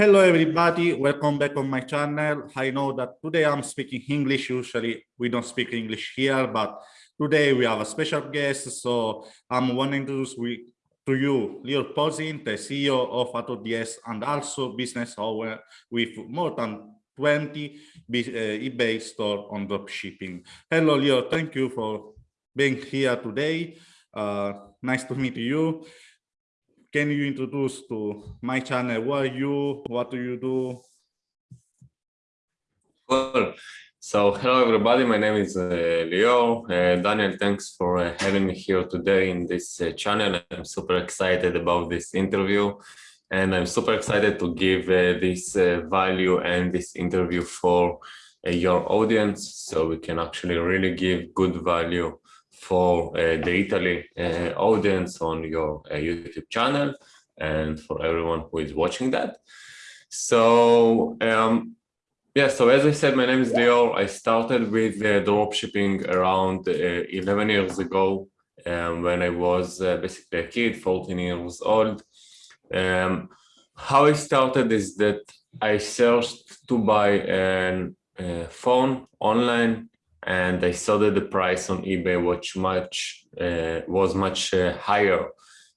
Hello, everybody. Welcome back on my channel. I know that today I'm speaking English. Usually we don't speak English here, but today we have a special guest. So I'm wanting to introduce to you Leo Posin, the CEO of AutoDS and also business owner with more than 20 uh, eBay store on dropshipping. Hello, Leo, Thank you for being here today. Uh, nice to meet you can you introduce to my channel? Who are you? What do you do? Well, so hello everybody. My name is uh, Leo. Uh, Daniel, thanks for uh, having me here today in this uh, channel. I'm super excited about this interview and I'm super excited to give uh, this uh, value and this interview for your audience so we can actually really give good value for uh, the Italy uh, audience on your uh, YouTube channel and for everyone who is watching that. So um, yeah, so as I said, my name is Leo. I started with uh, dropshipping around uh, 11 years ago um, when I was uh, basically a kid, 14 years old. Um, how I started is that I searched to buy a phone online and I saw that the price on eBay was much uh, was much uh, higher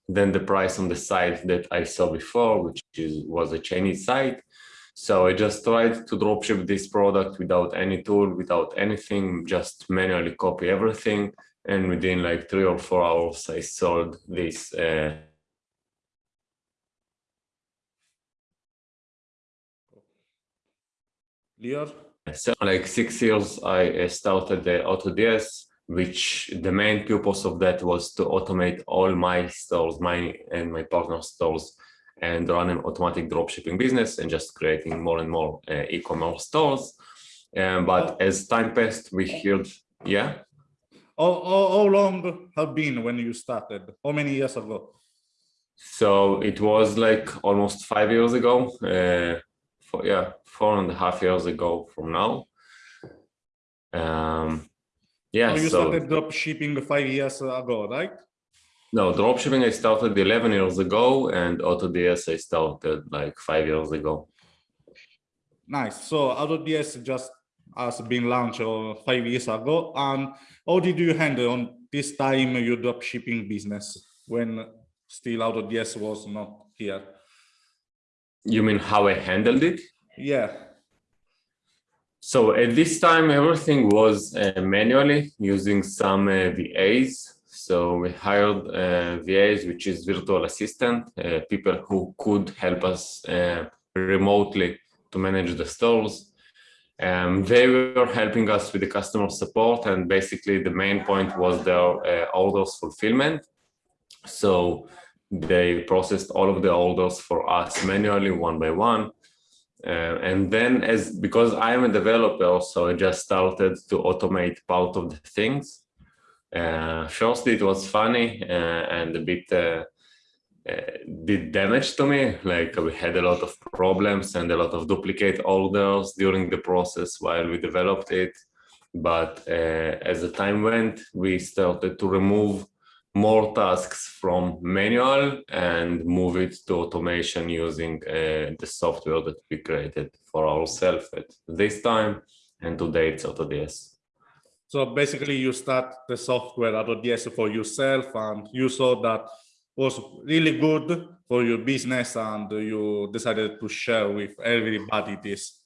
than the price on the site that I saw before, which is, was a Chinese site. So I just tried to dropship this product without any tool, without anything, just manually copy everything. And within like three or four hours, I sold this. Uh? So like six years, I started the AutoDS, which the main purpose of that was to automate all my stores, my and my partner stores, and run an automatic dropshipping business and just creating more and more uh, e-commerce stores. Um, but as time passed, we heard, yeah. How, how, how long have been when you started? How many years ago? So it was like almost five years ago. Uh, for, yeah, four and a half years ago from now. Um, yeah, oh, you so, started drop shipping five years ago, right? No, drop shipping I started 11 years ago and AutoDS I started like five years ago. Nice. So AutoDS just has been launched uh, five years ago. And how did you handle on this time your drop shipping business when still AutoDS was not here? You mean how I handled it? Yeah. So at this time, everything was uh, manually using some uh, VAs. So we hired uh, VAs, which is virtual assistant, uh, people who could help us uh, remotely to manage the stores. Um, they were helping us with the customer support and basically the main point was their uh, orders fulfillment. So they processed all of the orders for us manually one by one. Uh, and then as because I'm a developer, so I just started to automate part of the things. Uh, firstly, it was funny uh, and a bit uh, uh, did damage to me. Like we had a lot of problems and a lot of duplicate orders during the process while we developed it. But uh, as the time went, we started to remove more tasks from manual and move it to automation using uh, the software that we created for ourselves at this time and today it's AutoDS. So basically you start the software AutoDS for yourself and you saw that was really good for your business and you decided to share with everybody this.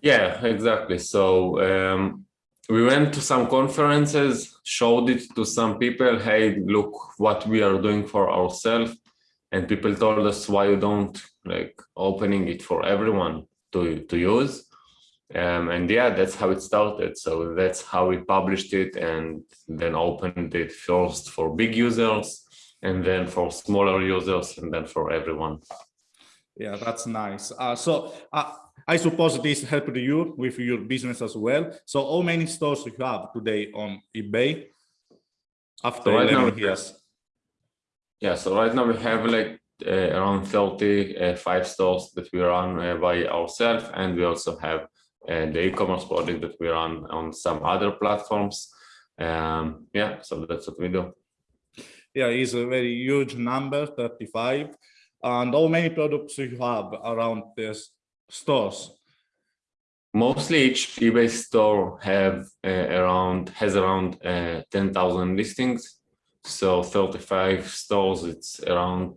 Yeah, exactly. So um, we went to some conferences, showed it to some people, hey, look what we are doing for ourselves. And people told us why you don't like opening it for everyone to, to use. Um, and yeah, that's how it started. So that's how we published it and then opened it first for big users and then for smaller users and then for everyone. Yeah, that's nice. Uh, so uh, I suppose this helped you with your business as well. So how many stores you have today on eBay after so right 11 years? Yeah, so right now we have like uh, around 35 uh, stores that we run uh, by ourselves and we also have uh, the e-commerce project that we run on some other platforms. Um, yeah, so that's what we do. Yeah, it's a very huge number, 35. And how many products you have around this stores? Mostly each eBay store have uh, around has around uh, 10,000 listings. So 35 stores, it's around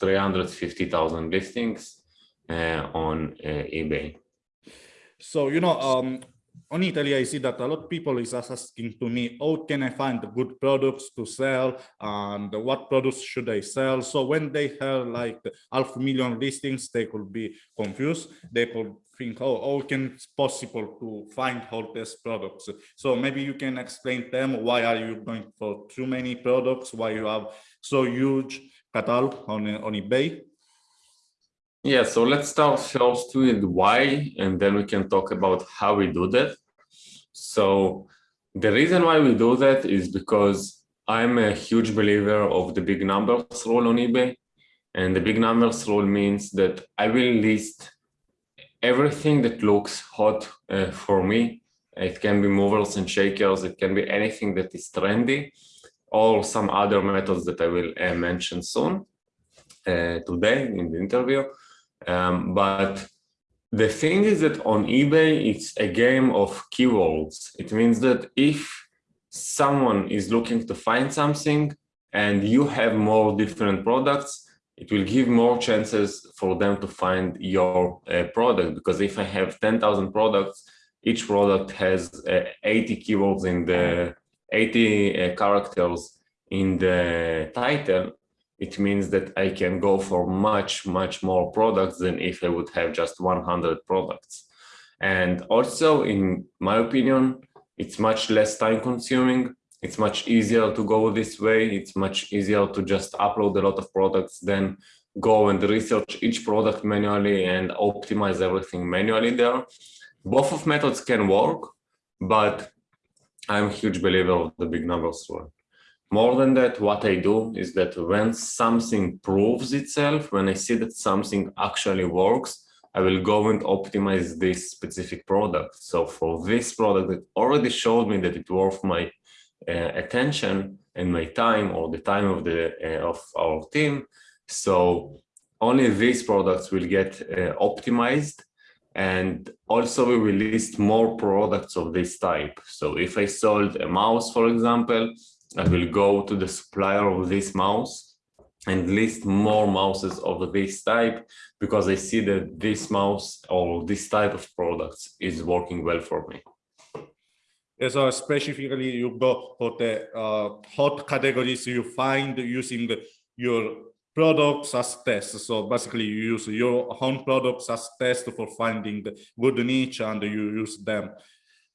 350,000 listings uh, on uh, eBay. So, you know, um, on Italy, I see that a lot of people is asking to me, how can I find good products to sell and what products should I sell? So when they have like half million listings, they could be confused. They could think, oh, how can it's possible to find all these products? So maybe you can explain them, why are you going for too many products? Why you have so huge catalog on, on eBay? Yeah, so let's start first with why, and then we can talk about how we do that. So the reason why we do that is because I'm a huge believer of the big numbers rule on eBay. And the big numbers rule means that I will list everything that looks hot uh, for me. It can be movers and shakers. It can be anything that is trendy or some other methods that I will uh, mention soon uh, today in the interview. Um, but the thing is that on eBay, it's a game of keywords. It means that if someone is looking to find something and you have more different products, it will give more chances for them to find your uh, product. Because if I have 10,000 products, each product has uh, 80 keywords in the 80 uh, characters in the title, it means that I can go for much, much more products than if I would have just 100 products. And also, in my opinion, it's much less time consuming. It's much easier to go this way. It's much easier to just upload a lot of products than go and research each product manually and optimize everything manually there. Both of methods can work, but I'm a huge believer of the big numbers rule. More than that, what I do is that when something proves itself, when I see that something actually works, I will go and optimize this specific product. So for this product that already showed me that it worth my uh, attention and my time or the time of the uh, of our team. So only these products will get uh, optimized and also we will list more products of this type. So if I sold a mouse, for example, I will go to the supplier of this mouse and list more mouses of this type because I see that this mouse or this type of products is working well for me. so specifically you go for the uh, hot categories you find using your products as tests. So basically you use your own products as tests for finding the good niche and you use them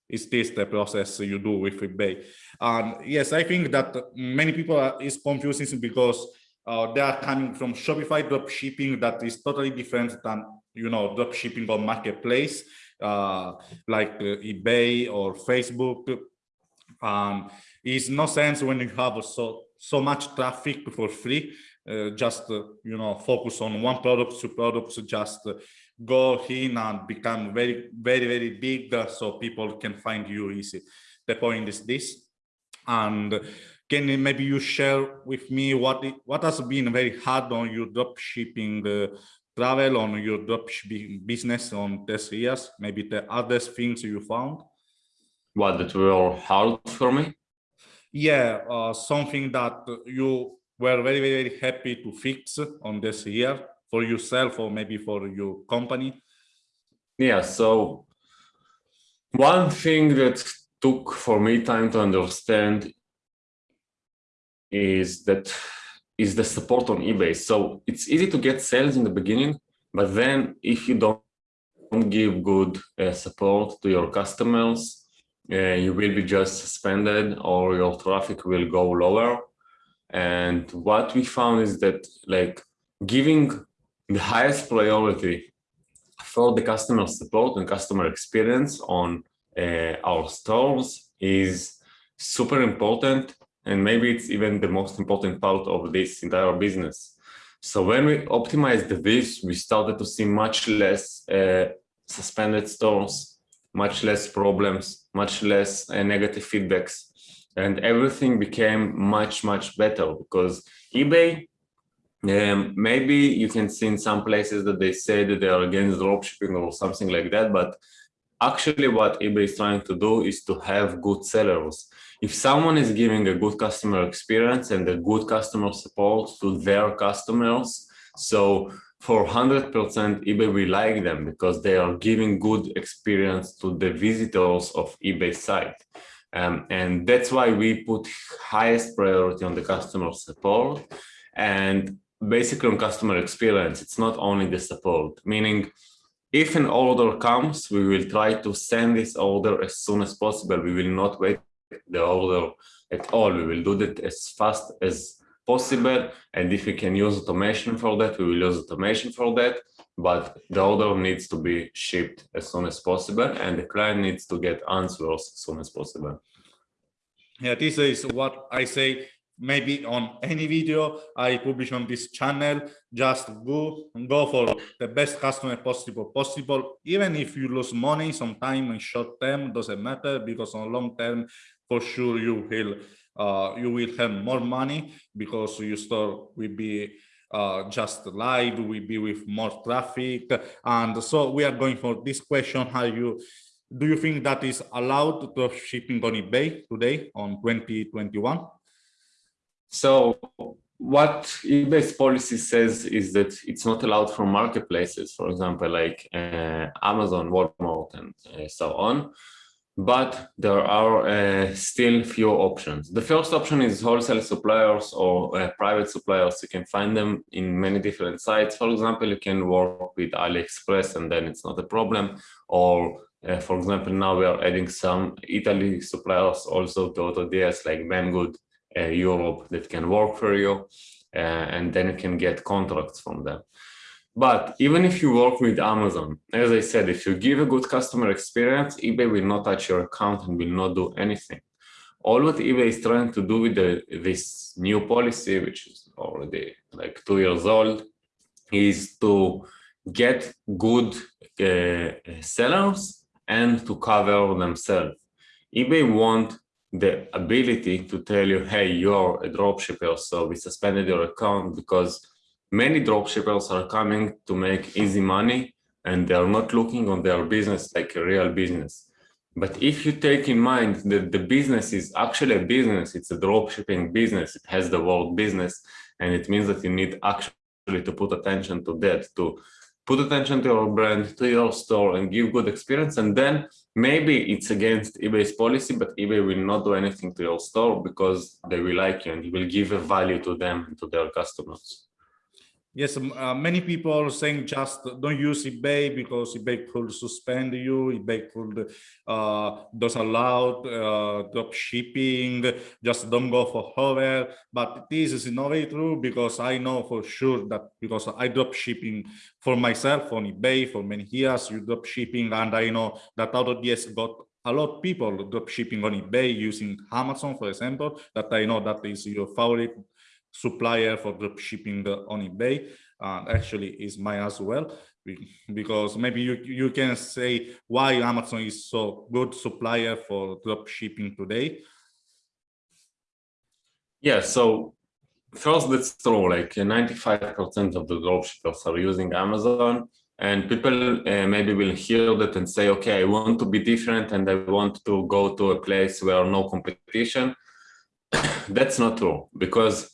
is this the process you do with eBay? And yes, I think that many people are, is confusing because uh, they are coming from Shopify drop shipping that is totally different than you know drop shipping on marketplace uh, like uh, eBay or Facebook. Um, it's no sense when you have so so much traffic for free. Uh, just uh, you know focus on one product, two products, just go in and become very, very, very big uh, so people can find you easy. The point is this. And can maybe you share with me what it, what has been very hard on your drop shipping uh, travel on your drop shipping business on these years? Maybe the other things you found? What that were hard for me? Yeah, uh, something that you were very, very, very happy to fix on this year for yourself or maybe for your company? Yeah, so one thing that took for me time to understand is that is the support on eBay. So it's easy to get sales in the beginning, but then if you don't, give good uh, support to your customers, uh, you will be just suspended or your traffic will go lower. And what we found is that like giving the highest priority for the customer support and customer experience on uh, our stores is super important and maybe it's even the most important part of this entire business. So when we optimized this, we started to see much less uh, suspended stores, much less problems, much less uh, negative feedbacks, and everything became much, much better because eBay Um, maybe you can see in some places that they say that they are against dropshipping or something like that, but actually what eBay is trying to do is to have good sellers. If someone is giving a good customer experience and a good customer support to their customers, so for 100% eBay will like them because they are giving good experience to the visitors of eBay site. Um, and that's why we put highest priority on the customer support and basically on customer experience. It's not only the support, meaning if an order comes, we will try to send this order as soon as possible. We will not wait the order at all. We will do that as fast as possible. And if we can use automation for that, we will use automation for that. But the order needs to be shipped as soon as possible. And the client needs to get answers as soon as possible. Yeah, this is what I say maybe on any video I publish on this channel, just go go for the best customer possible possible. Even if you lose money sometime in short term, doesn't matter because on long term, for sure you will uh, you will have more money because your store will be uh, just live, will be with more traffic. And so we are going for this question, how you do you think that is allowed to shipping on eBay today on 2021? So what eBay's policy says is that it's not allowed for marketplaces, for example, like uh, Amazon, Walmart, and uh, so on. But there are uh, still few options. The first option is wholesale suppliers or uh, private suppliers. You can find them in many different sites. For example, you can work with AliExpress and then it's not a problem. Or uh, for example, now we are adding some Italy suppliers also to AutoDS like Banggood Europe that can work for you, uh, and then you can get contracts from them. But even if you work with Amazon, as I said, if you give a good customer experience, eBay will not touch your account and will not do anything. All what eBay is trying to do with the, this new policy, which is already like two years old, is to get good uh, sellers and to cover themselves. eBay want the ability to tell you, hey, you're a dropshipper, so we suspended your account because many dropshippers are coming to make easy money and they are not looking on their business like a real business. But if you take in mind that the business is actually a business, it's a dropshipping business, it has the word business, and it means that you need actually to put attention to that, to put attention to your brand, to your store and give good experience. And then maybe it's against eBay's policy, but eBay will not do anything to your store because they will like you and you will give a value to them and to their customers. Yes, uh, many people saying just don't use eBay because eBay could suspend you, eBay could uh, does allow uh, drop shipping, just don't go for hover. But this is not very true because I know for sure that because I drop shipping for myself on eBay for many years, you drop shipping, and I know that AutoDS got a lot of people drop shipping on eBay using Amazon, for example, that I know that is your favorite supplier for drop shipping on eBay. and actually is mine as well, because maybe you, you can say why Amazon is so good supplier for drop shipping today. Yeah, so first that's true, like 95% of the dropshippers are using Amazon and people uh, maybe will hear that and say, okay, I want to be different and I want to go to a place where no competition. That's not true because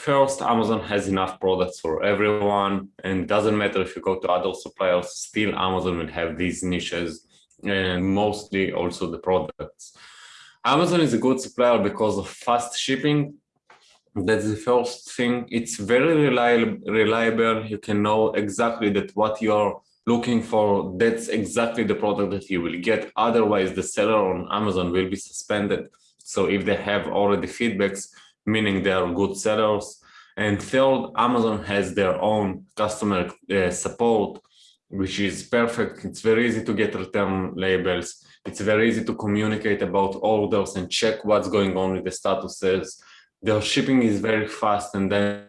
first, Amazon has enough products for everyone, and doesn't matter if you go to other suppliers, still Amazon will have these niches and mostly also the products. Amazon is a good supplier because of fast shipping. That's the first thing. It's very reliable. reliable. You can know exactly that what you're looking for, that's exactly the product that you will get. Otherwise, the seller on Amazon will be suspended. So if they have already feedbacks, meaning they are good sellers. And third, Amazon has their own customer uh, support, which is perfect. It's very easy to get return labels. It's very easy to communicate about orders and check what's going on with the statuses. Their shipping is very fast and then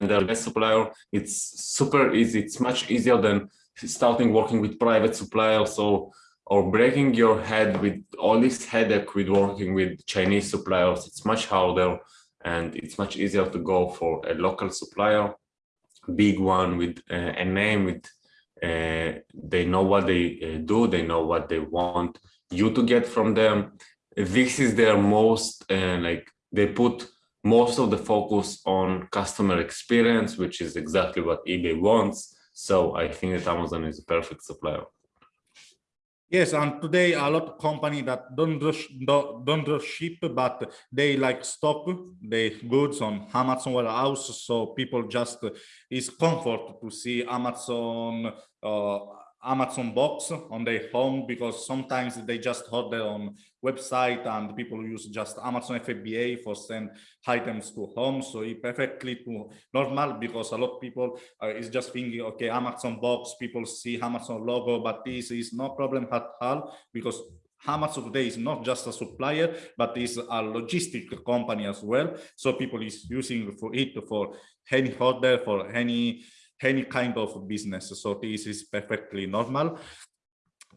their best supplier, it's super easy. It's much easier than starting working with private suppliers. So or breaking your head with all this headache with working with Chinese suppliers. It's much harder and it's much easier to go for a local supplier, big one with uh, a name with uh, they know what they uh, do, they know what they want you to get from them. This is their most uh, like they put most of the focus on customer experience, which is exactly what eBay wants. So I think that Amazon is a perfect supplier. Yes, and today a lot of company that don't rush, don't, don't ship, but they like stock the goods on Amazon warehouse. So people just is comfort to see Amazon uh, Amazon box on their home because sometimes they just order on website and people use just Amazon FBA for send items to home. So it perfectly to normal because a lot of people uh, is just thinking, okay, Amazon box, people see Amazon logo, but this is no problem at all because Amazon today is not just a supplier, but is a logistic company as well. So people is using for it for any order, for any any kind of business. So this is perfectly normal.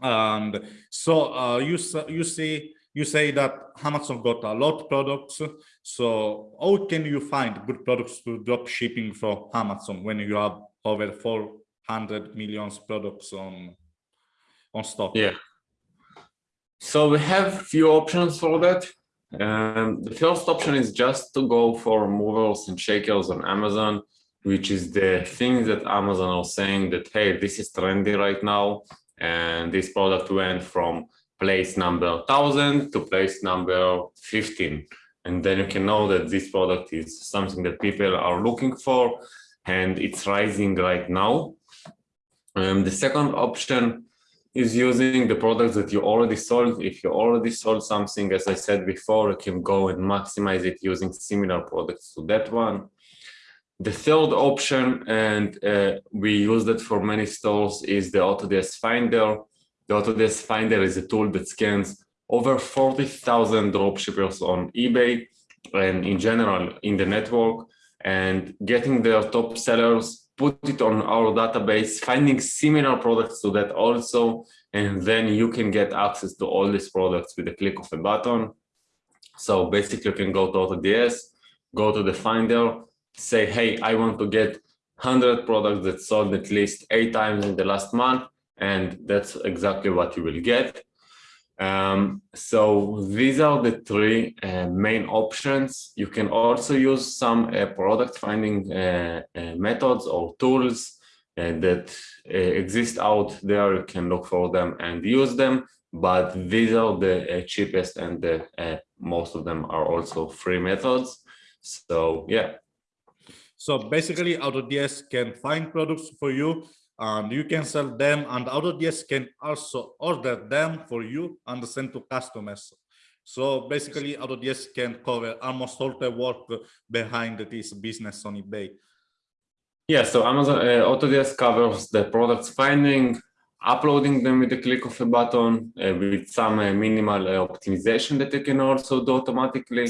And so uh, you you see you say that Amazon got a lot of products. So how can you find good products to drop shipping for Amazon when you have over 400 millions products on on stock? Yeah. So we have few options for that. Um, the first option is just to go for movers and shakers on Amazon which is the thing that Amazon are saying that, hey, this is trendy right now. And this product went from place number 1000 to place number 15. And then you can know that this product is something that people are looking for and it's rising right now. Um, the second option is using the products that you already sold. If you already sold something, as I said before, you can go and maximize it using similar products to that one. The third option, and uh, we use that for many stores, is the AutoDS Finder. The AutoDS Finder is a tool that scans over 40,000 dropshippers on eBay and in general in the network and getting their top sellers, put it on our database, finding similar products to that also, and then you can get access to all these products with a click of a button. So basically you can go to AutoDS, go to the Finder, say, hey, I want to get 100 products that sold at least eight times in the last month, and that's exactly what you will get. Um, so these are the three uh, main options. You can also use some uh, product finding uh, uh methods or tools uh, that uh, exist out there. You can look for them and use them, but these are the cheapest and the, most of them are also free methods. So yeah, so basically AutoDS can find products for you and you can sell them and AutoDS can also order them for you and send to customers. So basically AutoDS can cover almost all the work behind this business on eBay. Yeah, so Amazon uh, AutoDS covers the products finding, uploading them with the click of a button uh, with some uh, minimal uh, optimization that you can also do automatically.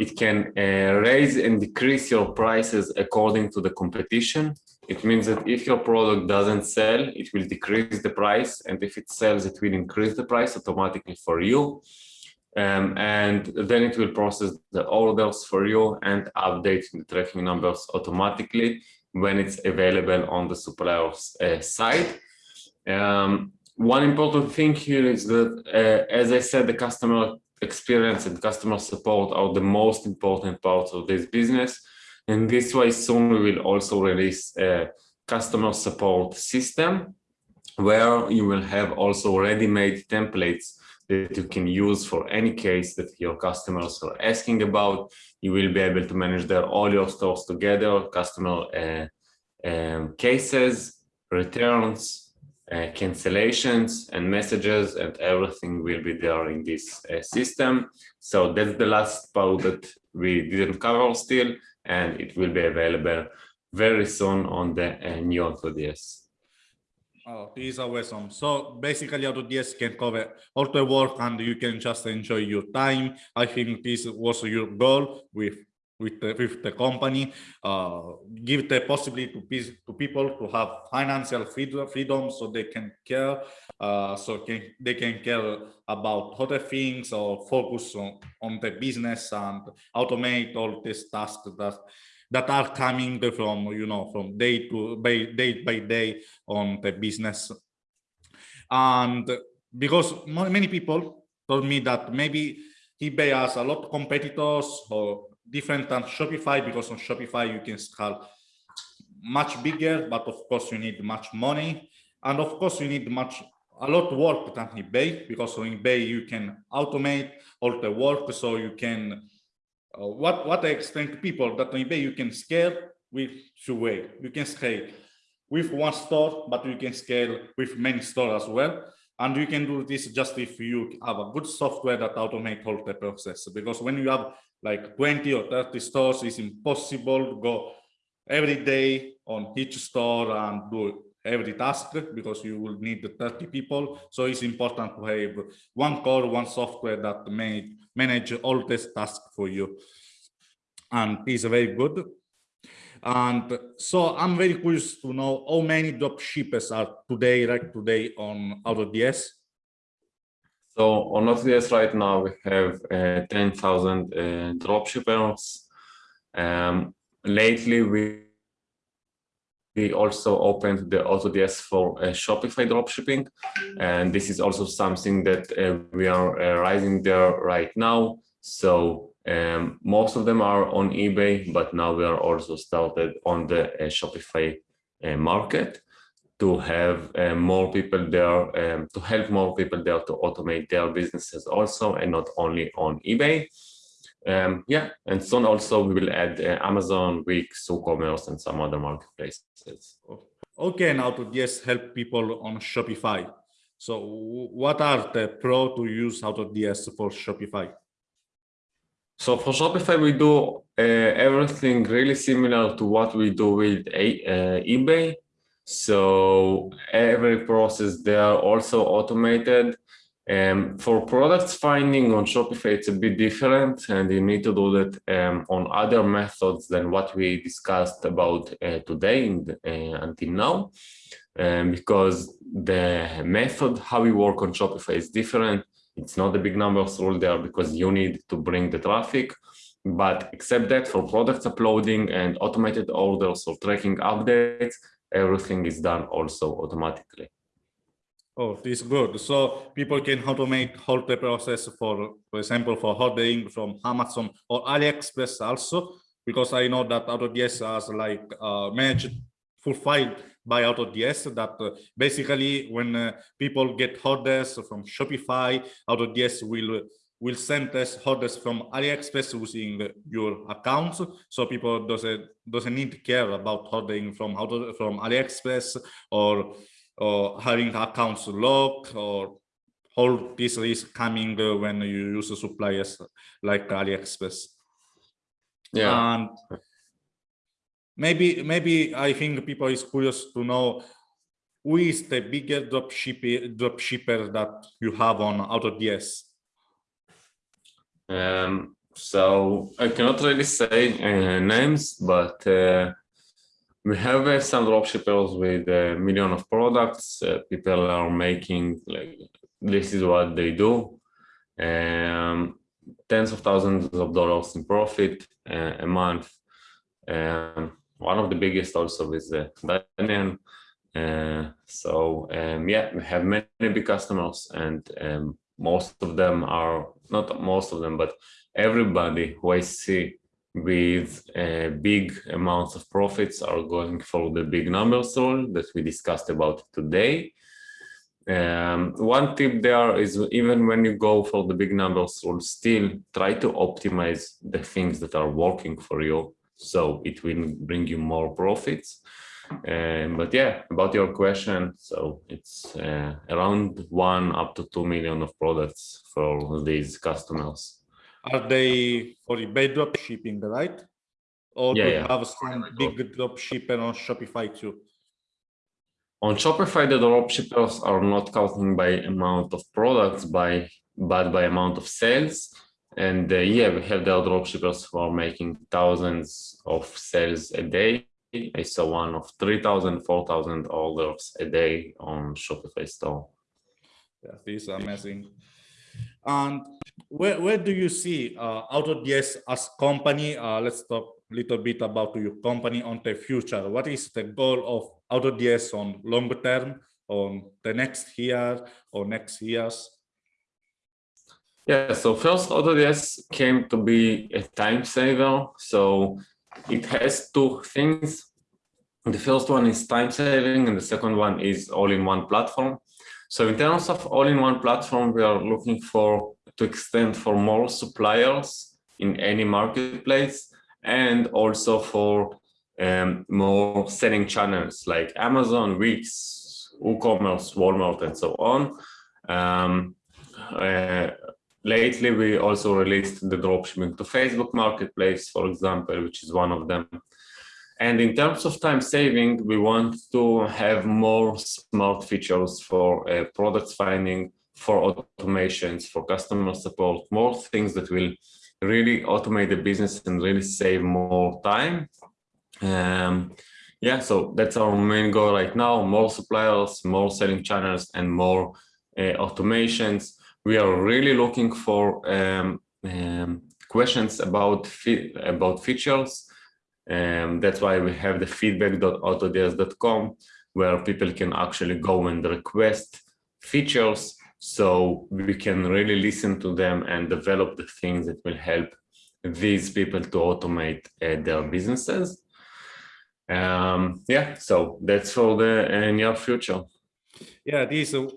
It can uh, raise and decrease your prices according to the competition. It means that if your product doesn't sell, it will decrease the price. And if it sells, it will increase the price automatically for you. Um, and then it will process the orders for you and update the tracking numbers automatically when it's available on the supplier's uh, side. Um, one important thing here is that, uh, as I said, the customer experience and customer support are the most important parts of this business. And this way, soon we will also release a customer support system where you will have also ready-made templates that you can use for any case that your customers are asking about. You will be able to manage their all your stores together, customer uh, um, cases, returns, cancellations and messages and everything will be there in this uh, system. So that's the last part that we didn't cover still, and it will be available very soon on the uh, new AutoDS. Oh, this is awesome. So basically AutoDS can cover all the work and you can just enjoy your time. I think this was your goal with with the, with the company, uh, give the possibility to, to people to have financial freedom, freedom so they can care, uh, so can, they can care about other things or focus on, on the business and automate all these tasks that that are coming from you know from day to by day by day on the business. And because many people told me that maybe eBay has a lot of competitors or different than Shopify because on Shopify you can scale much bigger, but of course you need much money. And of course you need much a lot of work than eBay because on eBay you can automate all the work so you can uh, what what I explain to people that on eBay you can scale with two way. You can scale with one store, but you can scale with many stores as well. And you can do this just if you have a good software that automate all the process. Because when you have like 20 or 30 stores, is impossible to go every day on each store and do every task because you will need 30 people. So it's important to have one core, one software that may manage all these tasks for you. And it's very good. And so I'm very curious to know how many drop shippers are today, right today on AutoDS. So on AutoDS right now, we have uh, 10,000 uh, drop shippers. Um, lately, we we also opened the AutoDS for uh, Shopify dropshipping. And this is also something that uh, we are uh, rising there right now. So um, most of them are on eBay, but now we are also started on the uh, Shopify uh, market to have uh, more people there, um, to help more people there to automate their businesses also, and not only on eBay. Um, yeah, and soon also we will add uh, Amazon, Wix, WooCommerce, and some other marketplaces. Okay, now to just help people on Shopify. So what are the pro to use AutoDS for Shopify? So for Shopify, we do uh, everything really similar to what we do with a, uh, eBay. So every process there also automated. Um, for products finding on Shopify, it's a bit different, and you need to do that um, on other methods than what we discussed about uh, today the, uh, until now, um, because the method how we work on Shopify is different. It's not the big numbers rule there because you need to bring the traffic. But except that for products uploading and automated orders or tracking updates, everything is done also automatically. Oh, this is good. So people can automate whole the process for, for example, for ordering from Amazon or AliExpress also, because I know that AutoDS has like uh, managed full file by AutoDS that uh, basically when uh, people get orders from Shopify, AutoDS will will send us orders from AliExpress using your accounts. So people doesn't doesn't need to care about ordering from from AliExpress or or having accounts locked or all this is coming when you use suppliers like AliExpress. Yeah. And maybe maybe I think people is curious to know who is the bigger drop shipper, drop shipper that you have on AutoDS? Um, so I cannot really say uh, names, but uh, we have uh, some dropshippers with a million of products. Uh, people are making like this is what they do. Um, tens of thousands of dollars in profit uh, a month. Um, one of the biggest also is uh, Daniel. Uh, so um, yeah, we have many big customers, and um, most of them are not most of them, but everybody who I see with uh, big amounts of profits are going for the big numbers rule that we discussed about today. Um, one tip there is even when you go for the big numbers rule, still try to optimize the things that are working for you so it will bring you more profits. Um, but yeah, about your question, so it's uh, around one up to two million of products for these customers. Are they for eBay drop shipping, right? Or Yeah, do you yeah. have some big drop shipper on Shopify too? On Shopify, the drop shippers are not counting by amount of products, by but by amount of sales. And uh, yeah, we have the dropshippers who are making thousands of sales a day. I saw one of 3,000, 4,000 orders a day on Shopify store. Yeah, this is amazing. And where, where do you see uh, AutoDS as company? Uh, let's talk a little bit about your company on the future. What is the goal of AutoDS on longer term, on the next year or next years? Yeah, so first AutoDS came to be a time saver. So it has two things. The first one is time saving and the second one is all-in-one platform. So in terms of all-in-one platform, we are looking for to extend for more suppliers in any marketplace and also for um, more selling channels like Amazon, Wix, WooCommerce, Walmart, and so on. Um, uh, lately, we also released the dropshipping to Facebook Marketplace, for example, which is one of them. And in terms of time saving, we want to have more smart features for uh, product finding, for automations, for customer support, more things that will really automate the business and really save more time. Um, yeah, so that's our main goal right now, more suppliers, more selling channels, and more uh, automations. We are really looking for um, um, questions about, about features and that's why we have the feedback.autods.com where people can actually go and request features so we can really listen to them and develop the things that will help these people to automate uh, their businesses. Um, yeah, so that's for the uh, near future. Yeah, this is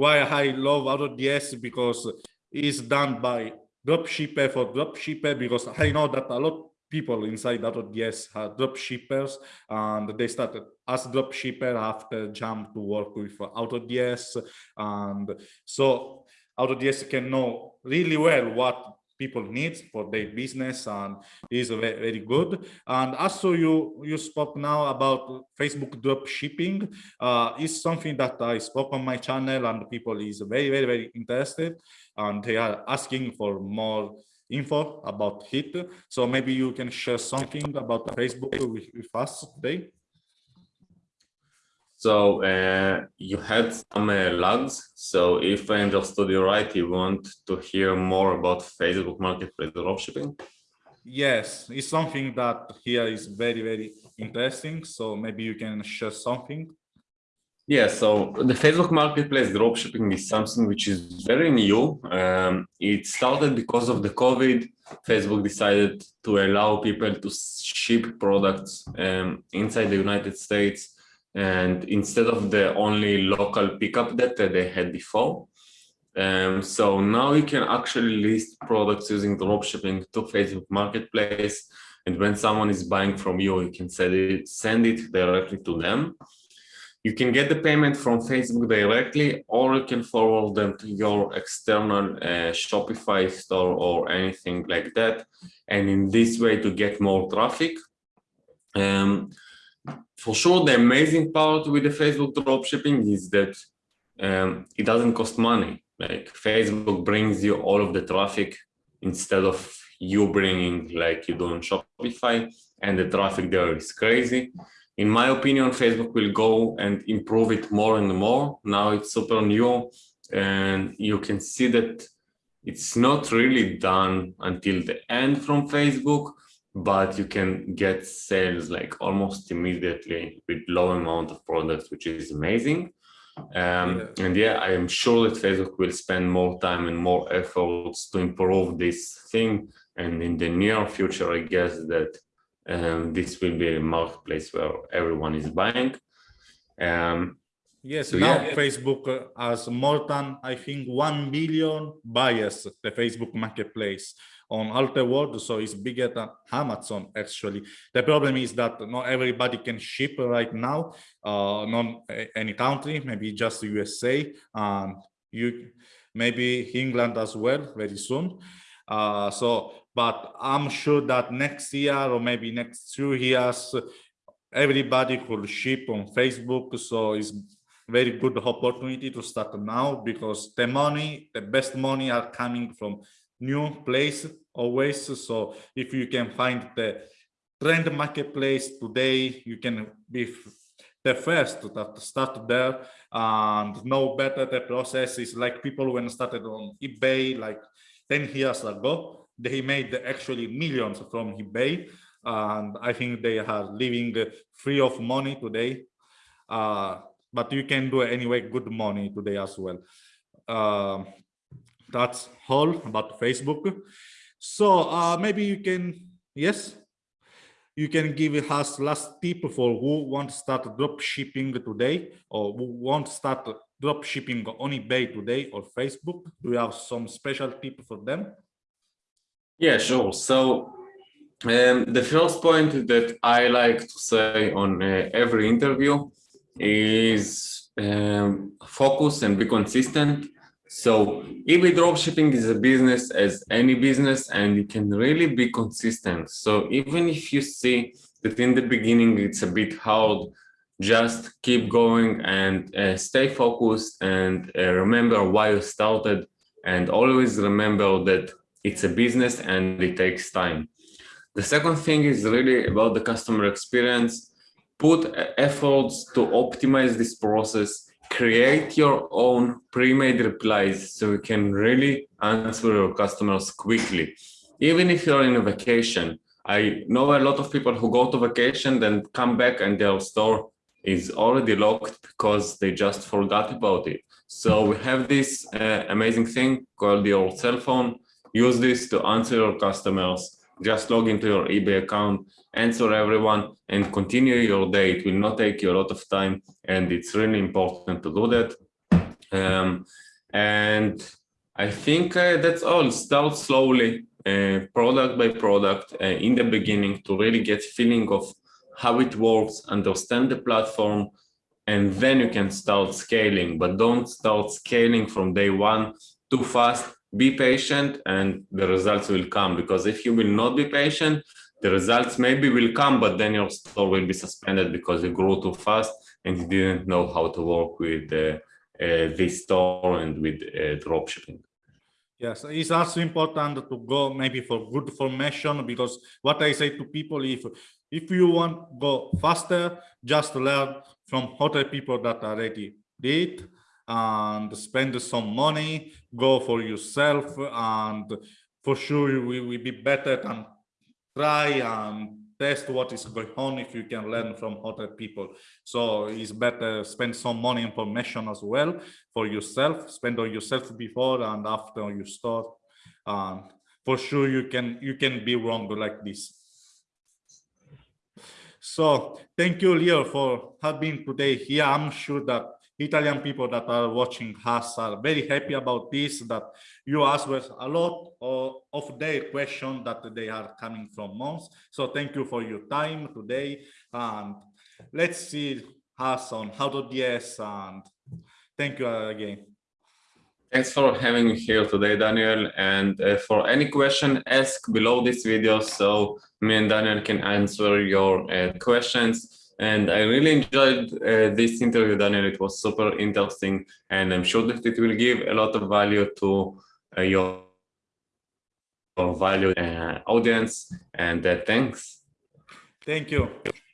why I love AutoDS because it's done by dropshipper for dropshipper because I know that a lot of people inside AutoDS are dropshippers and they started as drop shipper after jump to work with AutoDS and so AutoDS can know really well what people need for their business and is very, very good and also you you spoke now about facebook drop shipping uh is something that i spoke on my channel and people is very very very interested and they are asking for more info about it. So maybe you can share something about Facebook with, with us today. So uh, you had some uh, lags. So if I understood you right, you want to hear more about Facebook Marketplace dropshipping? Yes, it's something that here is very, very interesting. So maybe you can share something. Yeah, so the Facebook Marketplace dropshipping is something which is very new. Um, it started because of the COVID. Facebook decided to allow people to ship products um, inside the United States and instead of the only local pickup that they had before. Um, so now you can actually list products using dropshipping to Facebook Marketplace. And when someone is buying from you, you can send it, send it directly to them. You can get the payment from Facebook directly, or you can forward them to your external uh, Shopify store or anything like that. And in this way to get more traffic. Um, for sure, the amazing part with the Facebook dropshipping is that um, it doesn't cost money. Like Facebook brings you all of the traffic instead of you bringing like you do on Shopify and the traffic there is crazy in my opinion, Facebook will go and improve it more and more. Now it's super new and you can see that it's not really done until the end from Facebook, but you can get sales like almost immediately with low amount of products, which is amazing. Um, yeah. And yeah, I am sure that Facebook will spend more time and more efforts to improve this thing. And in the near future, I guess that um, this will be a marketplace where everyone is buying. Um, yes, so now yeah. Facebook uh, has more than, I think, 1 billion buyers, the Facebook marketplace on all the world, so it's bigger than Amazon actually. The problem is that not everybody can ship right now, uh, not any country, maybe just USA and you, maybe England as well very soon. Uh, so but I'm sure that next year or maybe next two years, everybody could ship on Facebook. So it's very good opportunity to start now because the money, the best money are coming from new place always. So if you can find the trend marketplace today, you can be the first to start there and know better the process is like people when started on eBay like 10 years ago, they made actually millions from eBay. And I think they are living free of money today. Uh, but you can do anyway good money today as well. Um, that's all about Facebook. So uh, maybe you can, yes, you can give us last tip for who want to start drop shipping today or who want to start drop shipping on eBay today or Facebook. Do you have some special tip for them? Yeah, sure. So um, the first point that I like to say on uh, every interview is um, focus and be consistent. So eBay dropshipping is a business as any business and you can really be consistent. So even if you see that in the beginning it's a bit hard, just keep going and uh, stay focused and uh, remember why you started and always remember that it's a business and it takes time. The second thing is really about the customer experience. Put efforts to optimize this process create your own pre-made replies so you can really answer your customers quickly. Even if you're in a vacation, I know a lot of people who go to vacation, then come back and their store is already locked because they just forgot about it. So we have this uh, amazing thing called your cell phone. Use this to answer your customers. Just log into your eBay account answer everyone and continue your day. It will not take you a lot of time and it's really important to do that. Um, and I think uh, that's all. Start slowly, uh, product by product uh, in the beginning to really get feeling of how it works, understand the platform, and then you can start scaling, but don't start scaling from day one too fast. Be patient and the results will come because if you will not be patient, the results maybe will come, but then your store will be suspended because you grew too fast and you didn't know how to work with uh, uh, this store and with uh, dropshipping. Yes, it's also important to go maybe for good formation because what I say to people, if if you want go faster, just learn from other people that already did and spend some money, go for yourself, and for sure you will be better than try and test what is going on if you can learn from other people. So it's better spend some money information as well for yourself spend on yourself before and after you start and for sure you can you can be wrong like this. So thank you leo for having today here. I'm sure that Italian people that are watching us are very happy about this, that you answer a lot of, of their questions that they are coming from months. So thank you for your time today. And let's see us on AutoDS and thank you again. Thanks for having me here today, Daniel. And uh, for any question, ask below this video so me and Daniel can answer your uh, questions. And I really enjoyed uh, this interview, Daniel. It was super interesting, and I'm sure that it will give a lot of value to uh, your, your value uh, audience. And uh, thanks. Thank you.